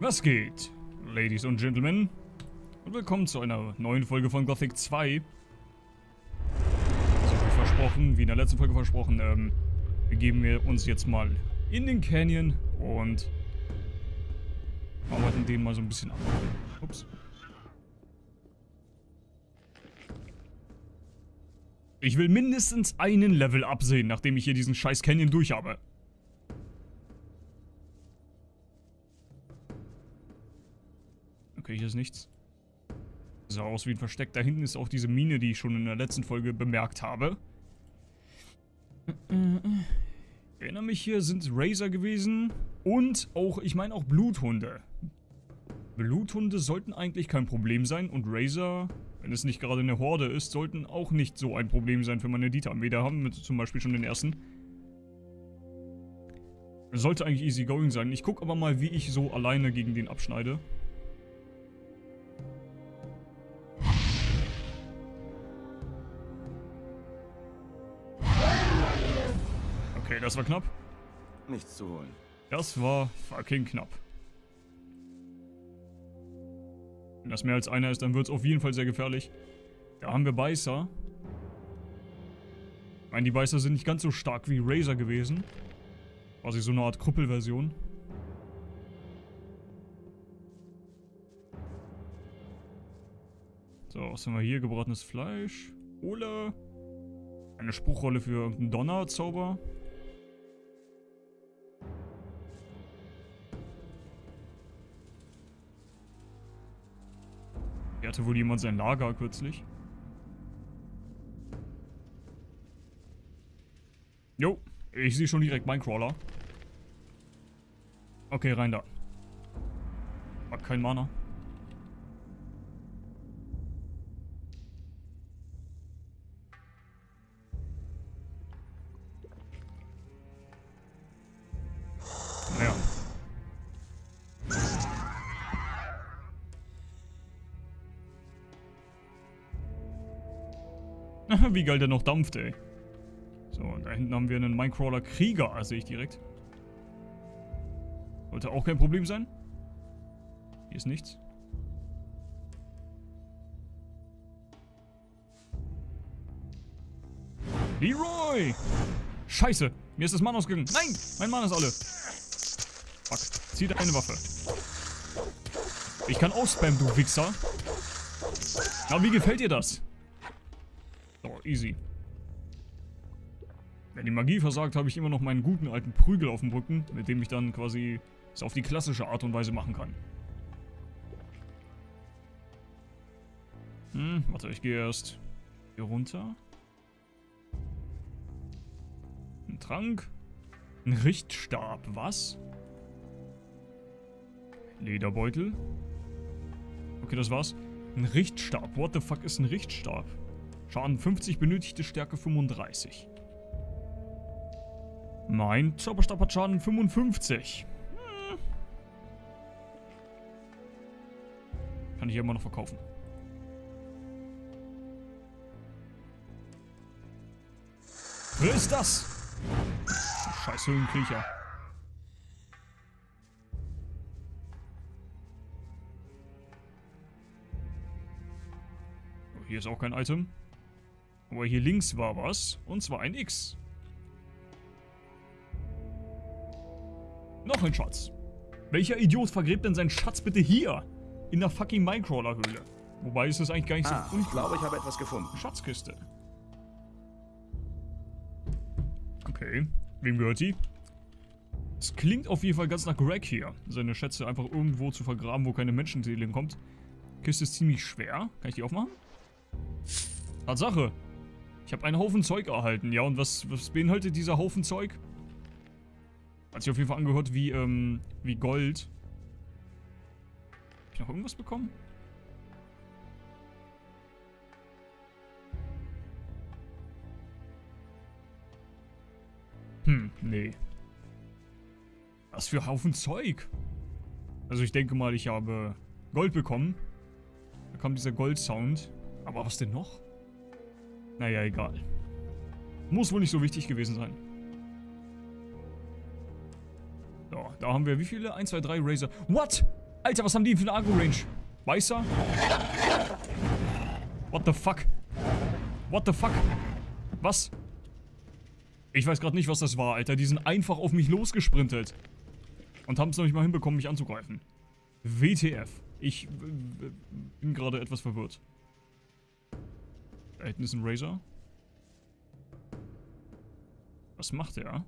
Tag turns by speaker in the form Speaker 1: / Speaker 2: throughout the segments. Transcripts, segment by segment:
Speaker 1: Was geht, Ladies und Gentlemen? Und willkommen zu einer neuen Folge von Gothic 2. So wie versprochen, wie in der letzten Folge versprochen, ähm, begeben wir uns jetzt mal in den Canyon und arbeiten den mal so ein bisschen ab. Ups. Ich will mindestens einen Level absehen, nachdem ich hier diesen scheiß Canyon durch habe. Okay, hier ist nichts. Sah aus wie ein Versteck. Da hinten ist auch diese Mine, die ich schon in der letzten Folge bemerkt habe. Ich erinnere mich, hier sind Razor gewesen. Und auch, ich meine auch Bluthunde. Bluthunde sollten eigentlich kein Problem sein. Und Razor, wenn es nicht gerade eine Horde ist, sollten auch nicht so ein Problem sein für meine Dieter-Armee. Haben wir zum Beispiel schon den ersten. Sollte eigentlich easy going sein. Ich gucke aber mal, wie ich so alleine gegen den abschneide. Okay, das war knapp.
Speaker 2: Nichts zu holen.
Speaker 1: Das war fucking knapp. Wenn das mehr als einer ist, dann wird es auf jeden Fall sehr gefährlich. Da haben wir Beißer. Ich meine, die Beißer sind nicht ganz so stark wie Razor gewesen. Quasi so eine Art Krüppelversion. So, was haben wir hier? Gebratenes Fleisch. Ole. Eine Spruchrolle für irgendeinen Donnerzauber. Hatte wohl jemand sein Lager kürzlich. Jo, ich sehe schon direkt Minecrawler. Okay, rein da. Hat kein Mana. Wie geil der noch dampft, ey. So, und da hinten haben wir einen Minecrawler Krieger, sehe ich direkt. Sollte auch kein Problem sein. Hier ist nichts. Leroy! Scheiße, mir ist das Mann ausgegangen. Nein, mein Mann ist alle. Fuck, zieh deine Waffe. Ich kann auch spammen, du Wichser. Aber wie gefällt dir das? Easy. Wenn die Magie versagt, habe ich immer noch meinen guten alten Prügel auf dem Rücken, mit dem ich dann quasi es auf die klassische Art und Weise machen kann. Hm, warte, ich gehe erst hier runter. Ein Trank. Ein Richtstab, was? Lederbeutel. Okay, das war's. Ein Richtstab. What the fuck ist ein Richtstab? Schaden 50, benötigte Stärke 35. Mein Zauberstab hat Schaden 55. Hm. Kann ich immer noch verkaufen. Wer ist das? Scheiß Höhlenkriecher. Hier ist auch kein Item. Aber hier links war was. Und zwar ein X. Noch ein Schatz. Welcher Idiot vergräbt denn seinen Schatz bitte hier? In der fucking Minecrawler-Höhle. Wobei ist das eigentlich gar nicht
Speaker 2: ah,
Speaker 1: so
Speaker 2: Ich glaube, ich habe etwas gefunden.
Speaker 1: Schatzkiste. Okay. Wem gehört die? Es klingt auf jeden Fall ganz nach Greg hier. Seine Schätze einfach irgendwo zu vergraben, wo keine Menschenseele hinkommt. Kiste ist ziemlich schwer. Kann ich die aufmachen? Tatsache. Ich habe einen Haufen Zeug erhalten. Ja, und was, was beinhaltet dieser Haufen Zeug? Hat sich auf jeden Fall angehört wie, ähm, wie Gold. Hab ich noch irgendwas bekommen? Hm, nee. Was für Haufen Zeug? Also ich denke mal, ich habe Gold bekommen. Da kam dieser Gold-Sound. Aber was denn noch? Naja, egal. Muss wohl nicht so wichtig gewesen sein. So, da haben wir wie viele? 1, 2, 3 Razor. What? Alter, was haben die für eine Agro-Range? Weißer? What the fuck? What the fuck? Was? Ich weiß gerade nicht, was das war, Alter. Die sind einfach auf mich losgesprintet. Und haben es noch nicht mal hinbekommen, mich anzugreifen. WTF. Ich bin gerade etwas verwirrt. Da hinten ist ein Razor. Was macht der?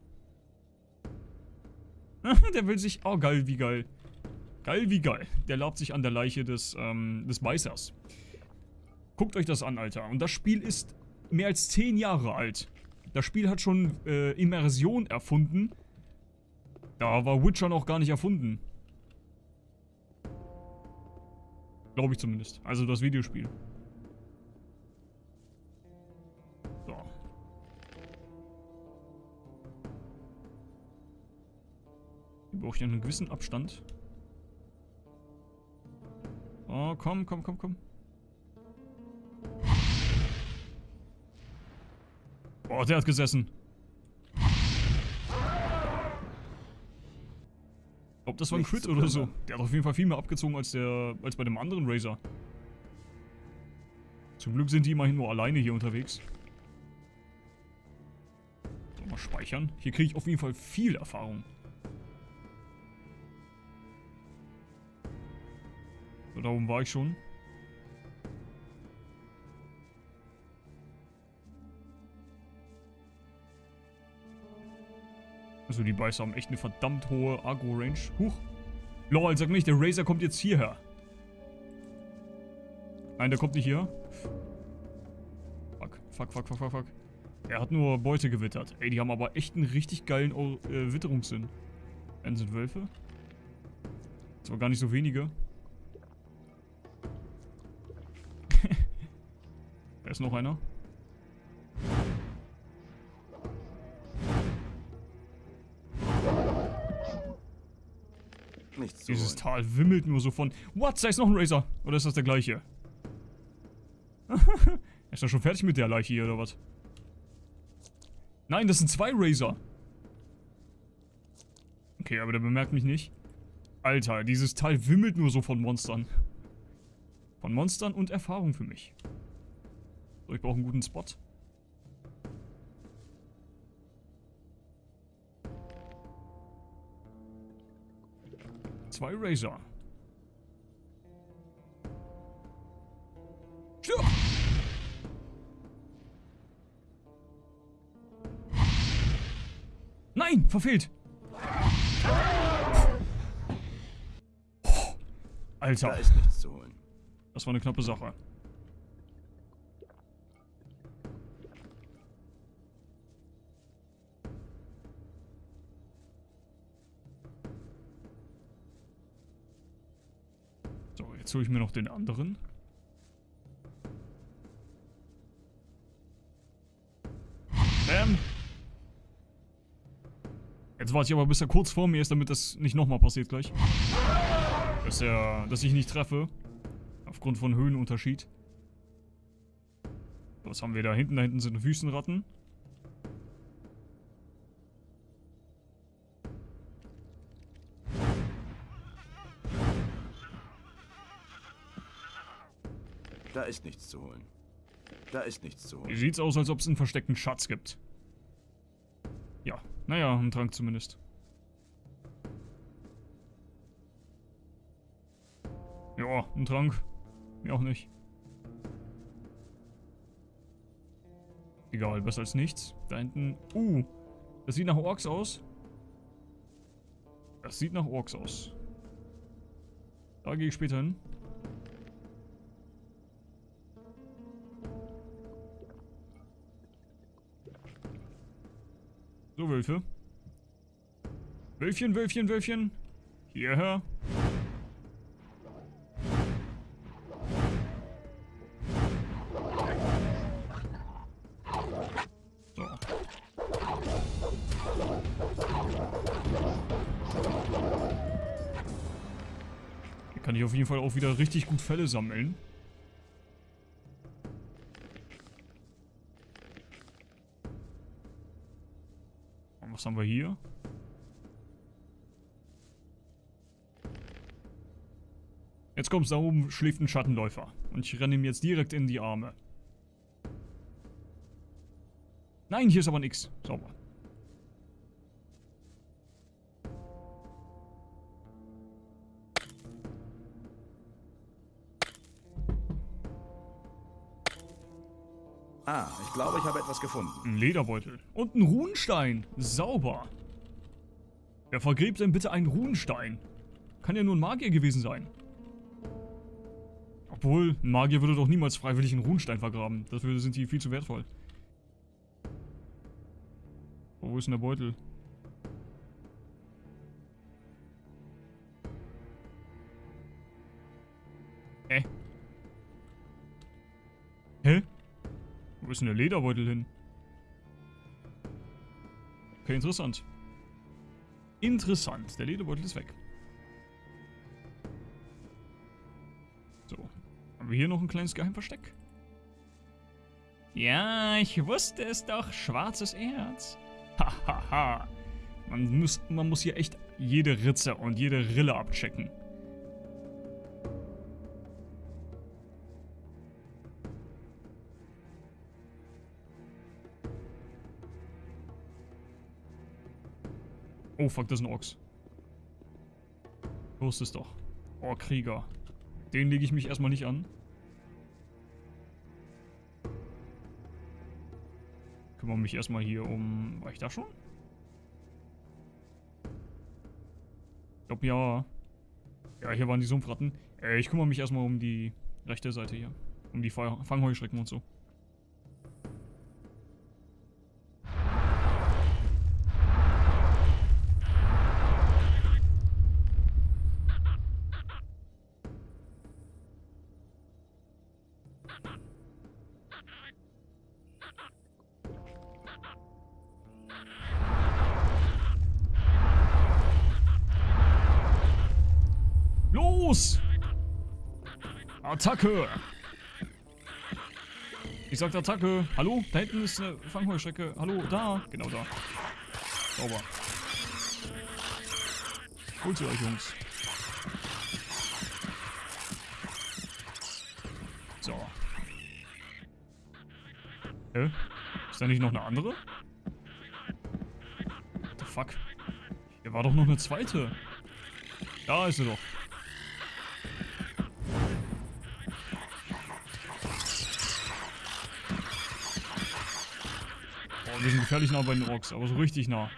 Speaker 1: der will sich... Oh, geil, wie geil. Geil, wie geil. Der labt sich an der Leiche des, ähm, des Beißers. Guckt euch das an, Alter. Und das Spiel ist mehr als 10 Jahre alt. Das Spiel hat schon äh, Immersion erfunden. Da war Witcher noch gar nicht erfunden. Glaube ich zumindest. Also das Videospiel. Hier brauche ich einen gewissen Abstand. Oh, komm, komm, komm, komm. Oh, der hat gesessen. Ob das war ein Crit oder so. Der hat auf jeden Fall viel mehr abgezogen als der als bei dem anderen Razor. Zum Glück sind die immerhin nur alleine hier unterwegs. So, mal speichern. Hier kriege ich auf jeden Fall viel Erfahrung. Da oben war ich schon. Also die Beißer haben echt eine verdammt hohe Agro-Range. Huch. Lol, sag nicht, der Razor kommt jetzt hierher. Nein, der kommt nicht hier. Fuck, fuck, fuck, fuck, fuck, fuck. Er hat nur Beute gewittert. Ey, die haben aber echt einen richtig geilen äh, Witterungssinn. Einen sind Wölfe. Das war gar nicht so wenige. Ist noch einer.
Speaker 2: Nichts
Speaker 1: Dieses. Tal wimmelt nur so von... What? Da ist noch ein Razor. Oder ist das der gleiche? ist er schon fertig mit der Leiche hier, oder was? Nein, das sind zwei Razor. Okay, aber der bemerkt mich nicht. Alter, dieses Teil wimmelt nur so von Monstern. Von Monstern und Erfahrung für mich. So, ich brauche einen guten Spot. Zwei Razor. Stirb! Nein, verfehlt. Alter.
Speaker 2: Da ist nichts zu holen.
Speaker 1: Das war eine knappe Sache. Jetzt hole ich mir noch den anderen. Bam. Jetzt warte ich aber, bis er kurz vor mir ist, damit das nicht nochmal passiert gleich. Dass er, dass ich nicht treffe. Aufgrund von Höhenunterschied. Was haben wir da hinten? Da hinten sind Wüstenratten.
Speaker 2: Da ist nichts zu holen. Da ist nichts zu holen.
Speaker 1: Sieht's aus, als ob es einen versteckten Schatz gibt. Ja, naja, einen Trank zumindest. Ja, ein Trank. Mir auch nicht. Egal, besser als nichts. Da hinten... Uh, das sieht nach Orks aus. Das sieht nach Orks aus. Da gehe ich später hin. So, Wölfe. Wölfchen, Wölfchen, Wölfchen. Hierher. So. Hier kann ich auf jeden Fall auch wieder richtig gut Fälle sammeln. Haben wir hier? Jetzt kommst da oben, schläft ein Schattenläufer. Und ich renne ihm jetzt direkt in die Arme. Nein, hier ist aber nichts. Sauber.
Speaker 2: Ah, ich glaube, ich habe etwas gefunden.
Speaker 1: Ein Lederbeutel. Und ein Runenstein. Sauber. Wer vergräbt denn bitte einen Runenstein? Kann ja nur ein Magier gewesen sein. Obwohl, ein Magier würde doch niemals freiwillig einen Runenstein vergraben. Dafür sind die viel zu wertvoll. Oh, wo ist denn der Beutel? Wo ist denn der Lederbeutel hin? Okay, interessant. Interessant. Der Lederbeutel ist weg. So. Haben wir hier noch ein kleines Geheimversteck? Ja, ich wusste es doch. Schwarzes Erz. Hahaha. man, muss, man muss hier echt jede Ritze und jede Rille abchecken. Oh fuck, das ist ein Ochs. Wusste es doch. Oh, Krieger. Den lege ich mich erstmal nicht an. Kümmere mich erstmal hier um... War ich da schon? Ich glaube ja. Ja, hier waren die Sumpfratten. Äh, ich kümmere mich erstmal um die rechte Seite hier. Um die Fangheuschrecken und so. Attacke! Ich sag Attacke. Hallo? Da hinten ist eine Fangheuschrecke. Hallo? Da. Genau da. Sauber. Holt sie euch, Jungs. So. Hä? Ist da nicht noch eine andere? What the fuck? Hier war doch noch eine zweite. Da ist sie doch. Oh, wir sind gefährlich nah bei den Orks, aber so richtig nah.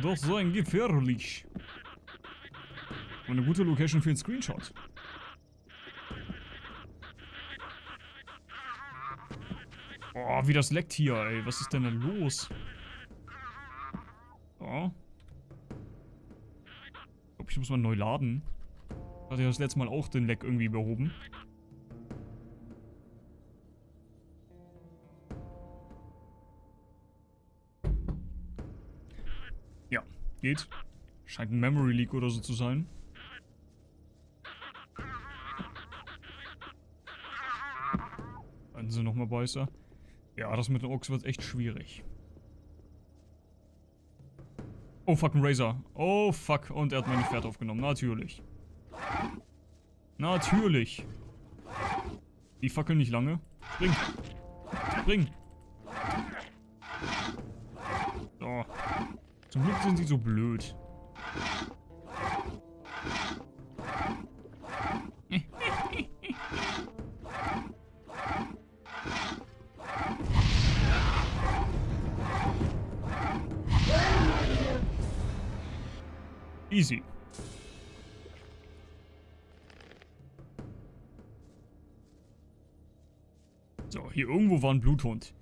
Speaker 1: Doch so ein gefährlich. Und eine gute Location für einen Screenshot. Oh, wie das leckt hier, ey. Was ist denn da los? So. Ich glaube, ich muss mal neu laden. Hatte ja das letzte Mal auch den Leck irgendwie behoben. Geht. Scheint ein Memory Leak oder so zu sein. Dann sind nochmal Beißer. Ja, das mit den Ochs wird echt schwierig. Oh fuck, ein Razor. Oh fuck, und er hat mein Pferd aufgenommen. Natürlich. Natürlich. Die fackeln nicht lange. Spring. Spring. So. Zum Glück sind sie so blöd. Easy. So, hier irgendwo war ein Bluthund.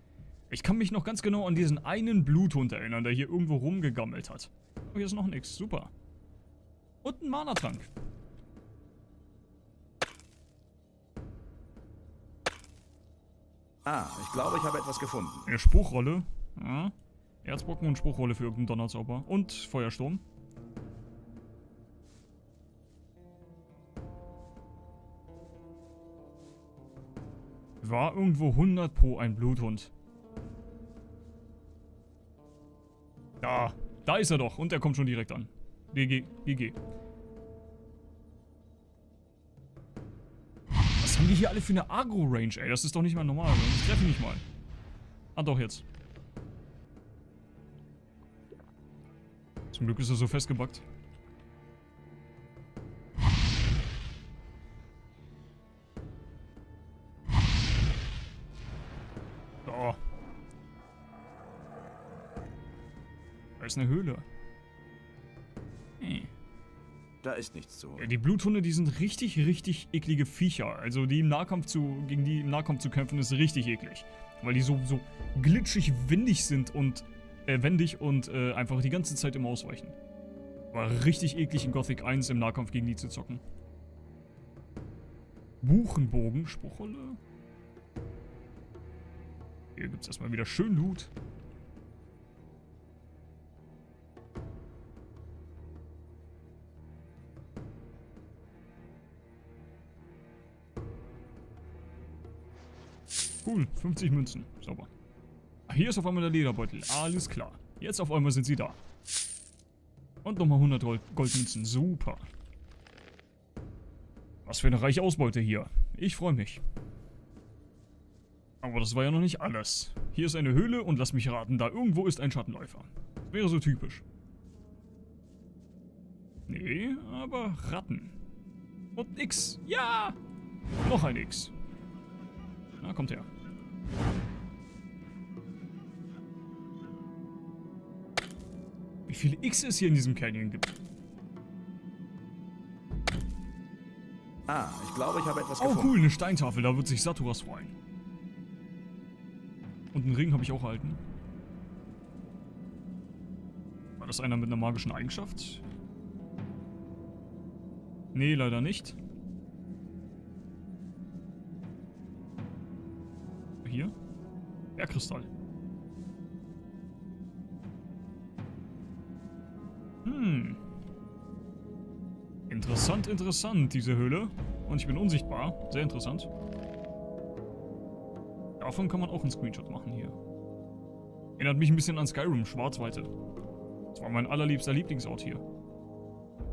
Speaker 1: Ich kann mich noch ganz genau an diesen einen Bluthund erinnern, der hier irgendwo rumgegammelt hat. Oh, hier ist noch nichts. Super. Und ein Mana-Trank.
Speaker 2: Ah, ich glaube, ich habe etwas gefunden.
Speaker 1: Eine Spruchrolle. Ja. Erzbrocken und Spruchrolle für irgendeinen Donnerzauber. Und Feuersturm. War irgendwo 100 pro ein Bluthund. Ist er doch. Und er kommt schon direkt an. GG, GG. Was haben die hier alle für eine Agro-Range, ey? Das ist doch nicht mal normal. Ich treffe nicht mal. Ah, doch jetzt. Zum Glück ist er so festgebackt. Ist eine Höhle. Hm.
Speaker 2: Da ist nichts zu holen.
Speaker 1: Die Bluthunde, die sind richtig, richtig eklige Viecher. Also die im Nahkampf zu, gegen die im Nahkampf zu kämpfen, ist richtig eklig. Weil die so, so glitschig windig sind und, äh, wendig und äh, einfach die ganze Zeit im Ausweichen. War richtig eklig in Gothic 1 im Nahkampf gegen die zu zocken. Buchenbogen, Spruchrolle. Hier gibt es erstmal wieder schön Loot. Cool, 50 Münzen. Sauber. Ach, hier ist auf einmal der Lederbeutel. Alles klar. Jetzt auf einmal sind sie da. Und nochmal 100 Gold Goldmünzen. Super. Was für eine reiche Ausbeute hier. Ich freue mich. Aber das war ja noch nicht alles. Hier ist eine Höhle und lass mich raten, da irgendwo ist ein Schattenläufer. Wäre so typisch. Nee, aber Ratten. Und X. Ja! Noch ein X. Na, kommt her. Wie viele X es hier in diesem Canyon gibt.
Speaker 2: Ah, ich glaube, ich habe etwas
Speaker 1: Oh
Speaker 2: gefunden.
Speaker 1: cool, eine Steintafel, da wird sich Saturas freuen. Und einen Ring habe ich auch erhalten. War das einer mit einer magischen Eigenschaft? Nee, leider nicht. Bergkristall. Hm. Interessant, interessant, diese Höhle. Und ich bin unsichtbar. Sehr interessant. Davon kann man auch einen Screenshot machen hier. Erinnert mich ein bisschen an Skyrim, Schwarzweite. Das war mein allerliebster Lieblingsort hier.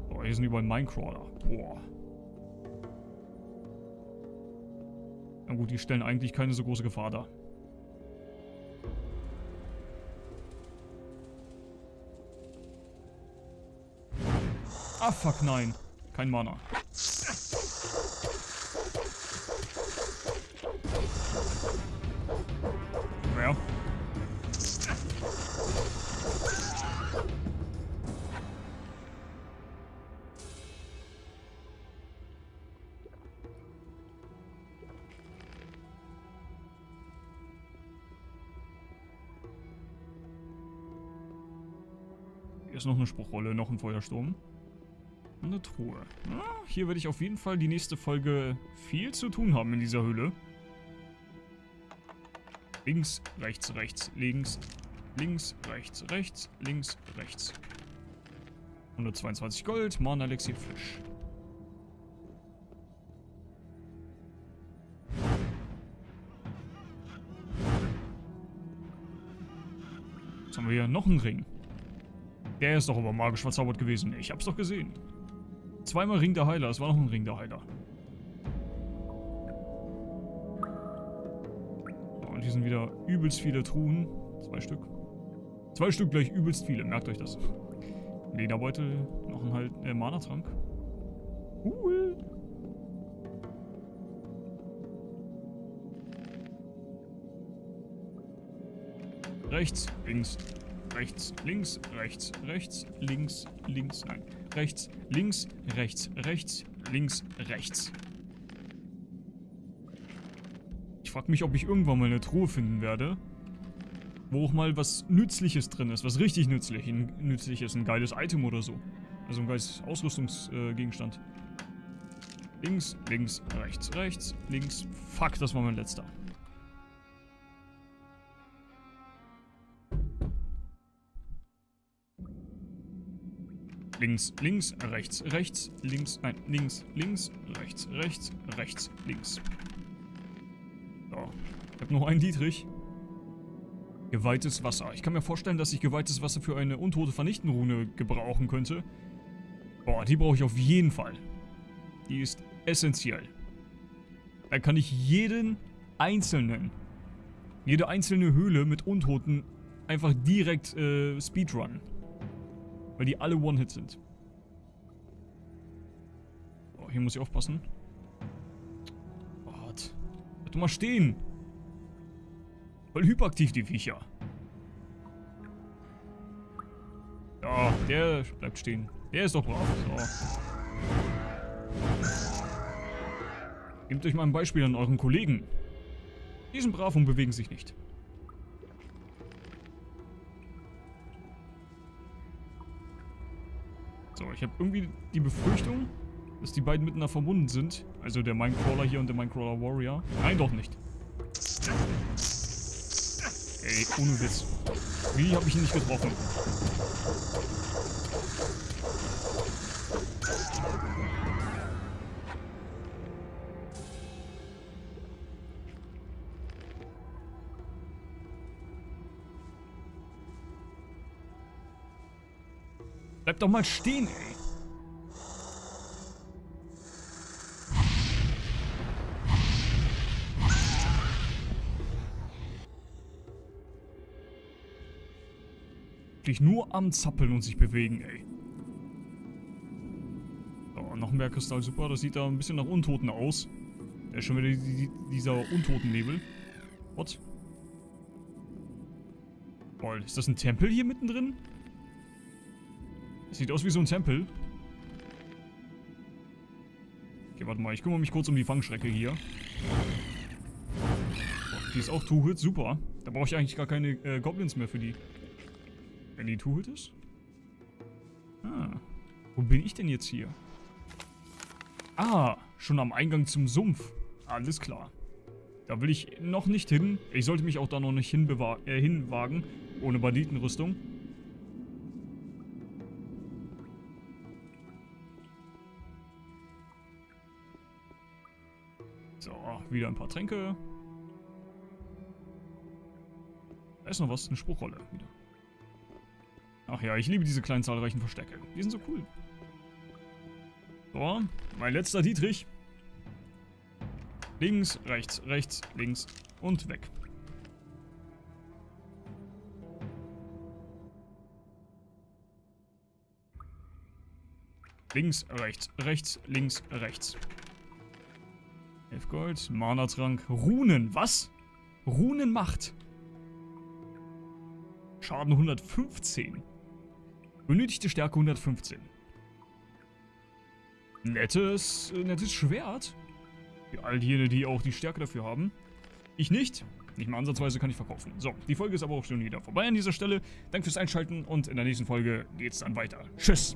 Speaker 1: Boah, hier sind überall Minecrawler. Boah. Na gut, die stellen eigentlich keine so große Gefahr dar. Ah, fuck, nein. Kein Mana. Ja. Hier ist noch eine Spruchrolle, noch ein Feuersturm. Eine Truhe. Ja, hier werde ich auf jeden Fall die nächste Folge viel zu tun haben in dieser Höhle. Links, rechts, rechts, links, links, rechts, rechts, links, rechts. 122 Gold, Mana Elixier Fisch. Jetzt haben wir hier noch einen Ring. Der ist doch aber magisch verzaubert gewesen. Ich hab's doch gesehen. Zweimal Ring der Heiler. Es war noch ein Ring der Heiler. Und hier sind wieder übelst viele Truhen. Zwei Stück. Zwei Stück gleich übelst viele. Merkt euch das. Lederbeutel. Noch ein halt, äh, Mana-Trank. Cool. Rechts, links, rechts, links, rechts, rechts, links, links, nein, rechts, links, rechts, rechts, links, rechts. Ich frage mich, ob ich irgendwann mal eine Truhe finden werde, wo auch mal was Nützliches drin ist, was richtig nützlich, nützlich ist, ein geiles Item oder so. Also ein geiles Ausrüstungsgegenstand. links, links, rechts, rechts, links. Fuck, das war mein letzter. Links, links, rechts, rechts, links, nein, links, links, rechts, rechts, rechts, links. So, ich habe noch einen Dietrich. Geweihtes Wasser. Ich kann mir vorstellen, dass ich geweihtes Wasser für eine untote Vernichtenrune gebrauchen könnte. Boah, die brauche ich auf jeden Fall. Die ist essentiell. Da kann ich jeden einzelnen, jede einzelne Höhle mit Untoten einfach direkt äh, Speedrun. Weil die alle One-Hit sind. Oh, hier muss ich aufpassen. Gott. Bleib doch mal stehen. Voll hyperaktiv, die Viecher. Ja, der bleibt stehen. Der ist doch brav. So. Nehmt euch mal ein Beispiel an euren Kollegen. Die sind brav und bewegen sich nicht. So, ich habe irgendwie die Befürchtung, dass die beiden miteinander verbunden sind. Also der Minecrawler hier und der Minecrawler Warrior. Nein, doch nicht. Ey, ohne Witz. Wie habe ich ihn nicht getroffen? Bleib doch mal stehen, ey. Dich nur am Zappeln und sich bewegen, ey. So, noch ein Bergkristall, super. Das sieht da ein bisschen nach Untoten aus. Da ist schon wieder die, die, dieser Untotennebel. What? Boah, ist das ein Tempel hier mittendrin? Sieht aus wie so ein Tempel. Okay, warte mal. Ich kümmere mich kurz um die Fangschrecke hier. Die ist auch Two-Hit. Super. Da brauche ich eigentlich gar keine äh, Goblins mehr für die. Wenn die Two-Hit ist? Ah. Wo bin ich denn jetzt hier? Ah, schon am Eingang zum Sumpf. Alles klar. Da will ich noch nicht hin. Ich sollte mich auch da noch nicht äh, hinwagen. Ohne Banditenrüstung. Wieder ein paar Tränke. Da ist noch was, eine Spruchrolle wieder. Ach ja, ich liebe diese kleinen zahlreichen Verstecke. Die sind so cool. So, mein letzter Dietrich. Links, rechts, rechts, links und weg. Links, rechts, rechts, links, rechts. 11 Gold, Mana-Trank, Runen, was? Runenmacht. Schaden 115. Benötigte Stärke 115. Nettes, äh, nettes Schwert. Für all diejenigen, die auch die Stärke dafür haben. Ich nicht. Nicht mal ansatzweise kann ich verkaufen. So, die Folge ist aber auch schon wieder vorbei an dieser Stelle. Danke fürs Einschalten und in der nächsten Folge geht's dann weiter. Tschüss.